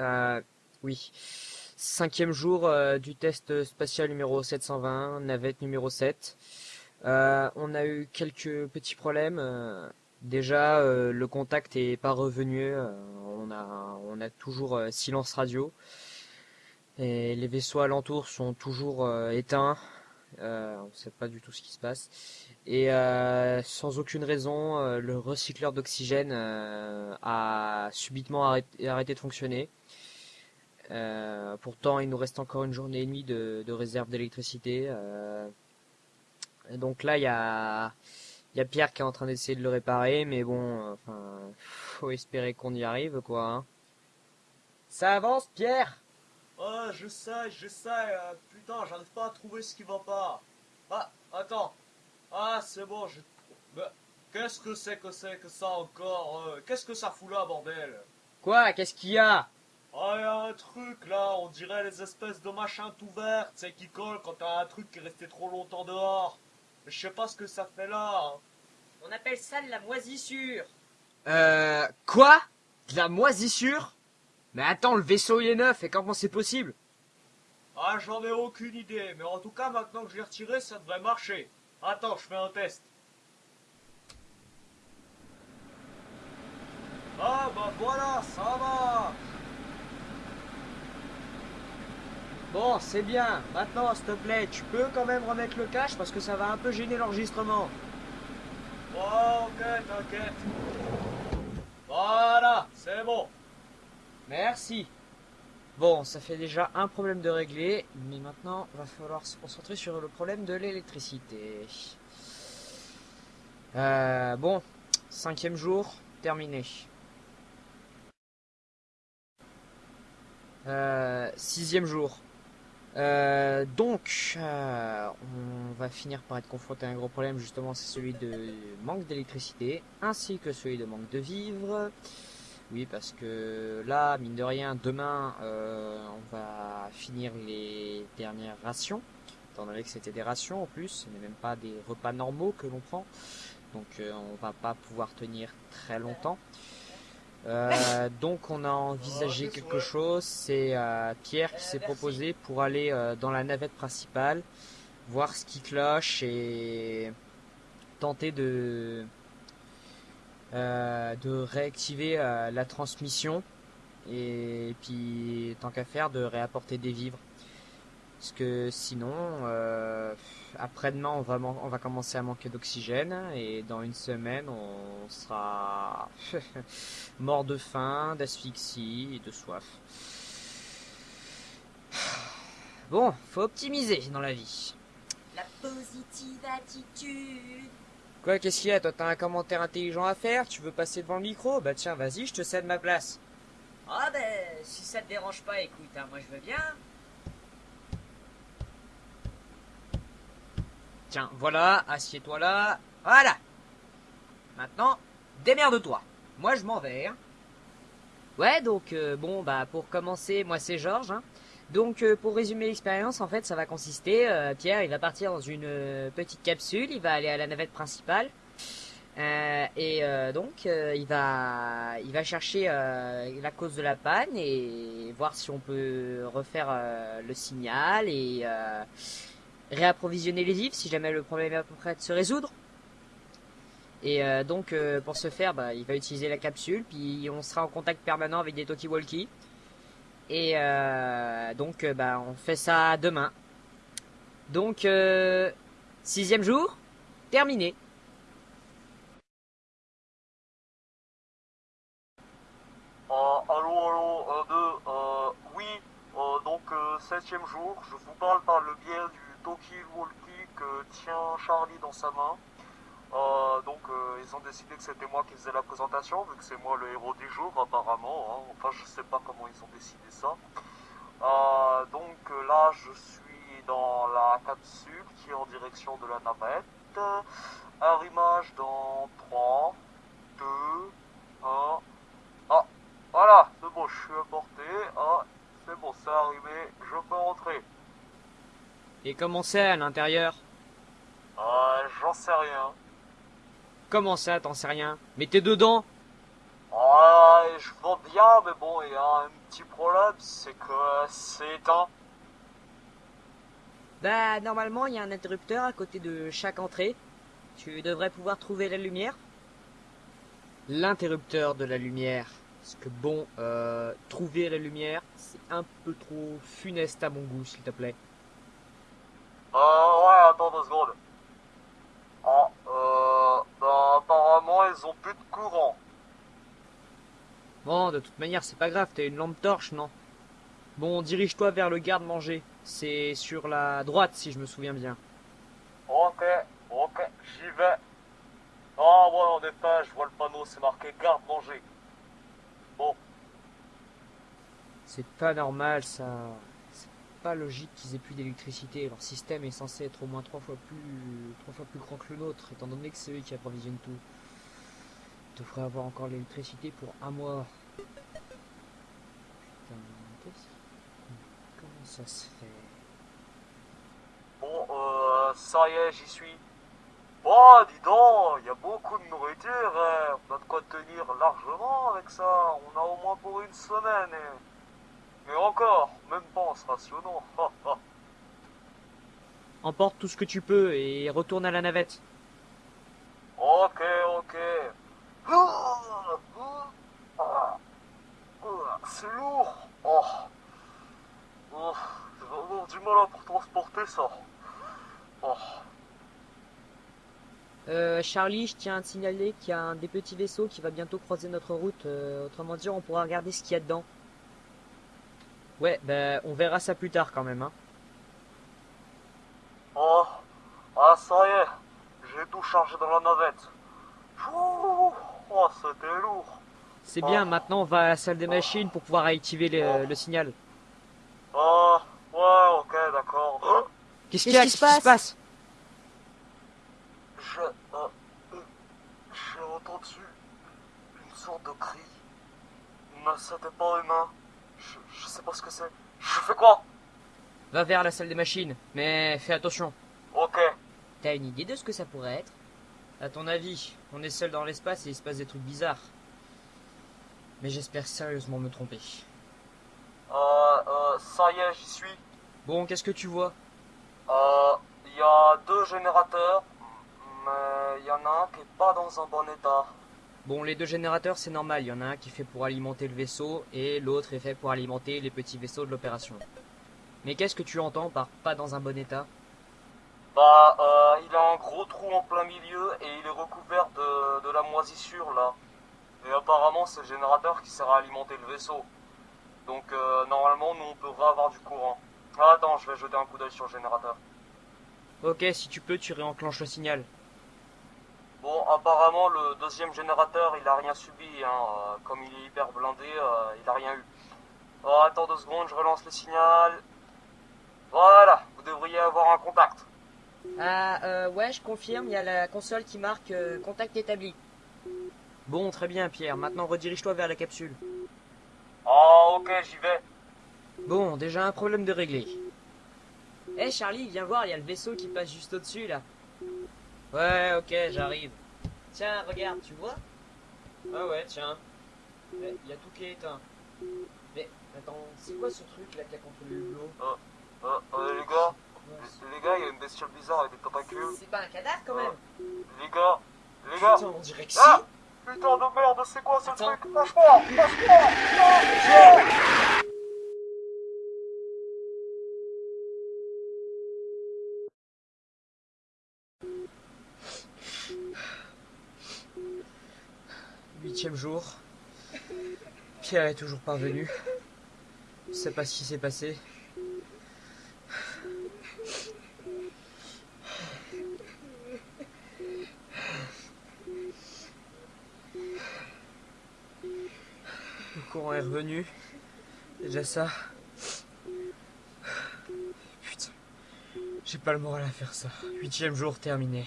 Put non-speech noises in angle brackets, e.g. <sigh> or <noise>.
Euh, oui. Cinquième jour euh, du test spatial numéro 720, navette numéro 7. Euh, on a eu quelques petits problèmes. Déjà, le contact est pas revenu. on a, toujours silence radio. Et les vaisseaux alentours sont toujours éteints. Euh, on sait pas du tout ce qui se passe. Et euh, sans aucune raison, euh, le recycleur d'oxygène a subitement arrêté, de fonctionner. Pourtant, il nous reste encore une journée et demie de, réserve d'électricité. donc là, il y a, il y a Pierre qui est en train d'essayer de le réparer, mais bon, enfin, faut espérer qu'on y arrive, quoi. hein. Ça avance, Pierre Ah, je sais, je sais, euh, putain, j'arrive pas à trouver ce qui va pas. Ah, attends. Ah, c'est bon, je... Mais, qu'est-ce que c'est que c'est que ça encore euh, Qu'est-ce que ça fout là, bordel? Quoi? Qu'est-ce qu'il y a? Ah, y a un truc là, on dirait les espèces de machins tout verts, tu sais, qui collent quand t'as un truc qui est resté trop longtemps dehors. Mais je sais pas ce que ça fait là. hein. On appelle ça de la moisissure. Euh, quoi? De la moisissure? Mais attends, le vaisseau il est neuf, et comment c'est possible? Ah, j'en ai aucune idée, mais en tout cas, maintenant que je l'ai retiré, ça devrait marcher. Attends, je fais un test. Ah, bah voilà, ça va. Bon, c'est bien. Maintenant, s'il te plaît, tu peux quand même remettre le cache parce que ça va un peu gêner l'enregistrement. Oh, ok, t'inquiète. Voilà, c'est bon. Merci. Bon, ça fait déjà un problème de régler, mais maintenant, va falloir se concentrer sur le problème de l'électricité. Euh, bon, cinquième jour, terminé. Euh, sixième jour. Euh, donc, on va finir par être confronté à un gros problème, justement, c'est celui de manque d'électricité, ainsi que celui de manque de vivres. Oui, parce que là, mine de rien, demain, euh, on va finir les dernières rations, étant donné que c'était des rations en plus, ce n'est même pas des repas normaux que l'on prend, donc euh, on va pas pouvoir tenir très longtemps. Euh, <laughs> donc on a envisagé quelque chose, c'est euh, Pierre qui s'est proposé pour aller dans la navette principale, voir ce qui cloche et tenter de de réactiver euh, la transmission et puis tant qu'à faire de réapporter des vivres parce que sinon euh, après-demain on va on va commencer à manquer d'oxygène et dans une semaine on sera <laughs> mort de faim, d'asphyxie et de soif. Bon, faut optimiser dans la vie. La positive attitude. Quoi, qu'est-ce qu'il y a Toi, t'as un commentaire intelligent à faire Tu veux passer devant le micro? Bah tiens, vas-y, je te cède ma place. Ah ben, si ça te dérange pas, écoute, hein, moi je veux bien. Tiens, voilà, assieds-toi là. Voilà. Maintenant, démerde-toi. Moi, je m'en vais. hein. Ouais, donc, euh, bon, bah, pour commencer, moi, c'est Georges. hein. Donc, euh, pour résumer l'expérience, en fait, ça va consister, euh, Pierre, il va partir dans une euh, petite capsule, il va aller à la navette principale. Et donc, il va, chercher la cause de la panne et voir si on peut refaire le signal et réapprovisionner les vivres si jamais le problème est à peu près de se résoudre. Et donc pour ce faire, bah, il va utiliser la capsule, puis on sera en contact permanent avec des talkie-walkie. Et euh, donc euh, bah, on fait ça demain. Donc euh, sixième jour, terminé. Allô, allô, deux, oui, donc, septième jour, je vous parle par le biais du Toki Walkie que tient Charlie dans sa main. Donc, ils ont décidé que c'était moi qui faisais la présentation, vu que c'est moi le héros du jour, apparemment. hein. Enfin, je sais pas comment ils ont décidé ça. Euh, donc, euh, là, je suis dans la capsule qui est en direction de la navette. Arrimage dans 3, 2, 1. Ah, voilà, c'est bon, je suis apporté. Ah, c'est bon, c'est arrivé, je peux rentrer. Et comment c'est à l'intérieur? Euh, j'en sais rien. Comment ça, t'en sais rien? Mais t'es dedans? Ah, je vois bien, mais bon, il y a un petit problème, c'est que c'est éteint. Bah, normalement, il y a un interrupteur à côté de chaque entrée. Tu devrais pouvoir trouver la lumière. L'interrupteur de la lumière. Parce que bon, euh, trouver la lumière, c'est un peu trop funeste à mon goût, s'il te plaît. Euh, ouais, attends deux secondes. Ah, euh, bah, apparemment, ils ont plus de courant. Bon, de toute manière, c'est pas grave, t'as une lampe torche, non? Bon, dirige-toi vers le garde-manger. C'est sur la droite, si je me souviens bien. Ok, ok, j'y vais. Ah ouais, en effet, je vois le panneau, c'est marqué garde-manger. Bon, C'est pas normal, ça. C'est pas logique qu'ils aient plus d'électricité. Leur système est censé être au moins trois fois plus, trois fois plus grand que le nôtre, étant donné que c'est eux qui approvisionnent tout. Ils devraient avoir encore l'électricité pour un mois. Putain, qu'est-ce- comment ça se fait? Ça y est, j'y suis. Oh, dis donc, il y a beaucoup de nourriture, hein. on a de quoi tenir largement avec ça. On a au moins pour une semaine. Et, et encore, même pas en se rationnant. <laughs> Emporte tout ce que tu peux et retourne à la navette. Ok, ok. Ah, C'est lourd. Oh. Oh, J'ai vraiment du mal à transporter ça. Oh. Euh, Charlie, je tiens à te signaler qu'il y a un des petits vaisseaux qui va bientôt croiser notre route. Euh, autrement dit, on pourra regarder ce qu'il y a dedans. Ouais, ben, on verra ça plus tard quand même, hein. Oh, ah ça y est, j'ai tout chargé dans la navette. Ouh, Oh, c'était lourd. C'est bien, maintenant on va à la salle des machines pour pouvoir activer le, le signal. Ah, ouais, ok, d'accord. Oh, Qu'est-ce qu'il y a Qu'est-ce qui se passe Je, euh, euh, j'ai entendu une sorte de cri. Mais c'était pas humain. Je, je sais pas ce que c'est. Je fais quoi Va vers la salle des machines, mais fais attention. Ok. T'as une idée de ce que ça pourrait être? À ton avis, on est seul dans l'espace et il se passe des trucs bizarres. Mais j'espère sérieusement me tromper. Euh, euh, ça y est, j'y suis. Bon, qu'est-ce que tu vois? Il y a deux générateurs, mais il y en a un qui est pas dans un bon état. Bon, les deux générateurs, c'est normal. Il y en a un qui est fait pour alimenter le vaisseau et l'autre est fait pour alimenter les petits vaisseaux de l'opération. Mais qu'est-ce que tu entends par pas dans un bon état? Bah, euh, il a un gros trou en plein milieu et il est recouvert de, de la moisissure là. Et apparemment, c'est le générateur qui sert à alimenter le vaisseau. Donc, euh, normalement, nous on peut avoir du courant. Ah, attends, je vais jeter un coup d'œil sur le générateur. Ok, si tu peux, tu réenclenches le signal. Bon, apparemment, le deuxième générateur, il a rien subi. Hein. euh, Comme il est hyper blindé, euh, il a rien eu. Oh, attends deux secondes, je relance le signal. Voilà, vous devriez avoir un contact. Ah, euh, ouais, je confirme, il y a la console qui marque euh, contact établi. Bon, très bien, Pierre. Maintenant, redirige-toi vers la capsule. Ah, ok, j'y vais. Bon, déjà un problème de régler. Eh Charlie, viens voir, il y a le vaisseau qui passe juste au-dessus là. Ouais, ok, j'arrive. Tiens, regarde, tu vois? Ah ouais, tiens. Il y a tout qui est éteint. Mais attends, c'est quoi ce truc là qui a contrôlé le hublot Euh, euh, les gars, Ouais, les, gars, il y a une bestiole bizarre avec des tentacules. C'est pas un cadavre quand même Les gars, les gars. Putain, on dirait que si Ah Putain de merde, c'est quoi ce Attends. truc? Lâche-moi Lâche-moi <laughs> Huitième jour. Pierre est toujours pas revenu. Je sais pas ce qui s'est passé. Le courant est revenu. Déjà ça. Putain. J'ai pas le moral à faire ça. Huitième jour terminé.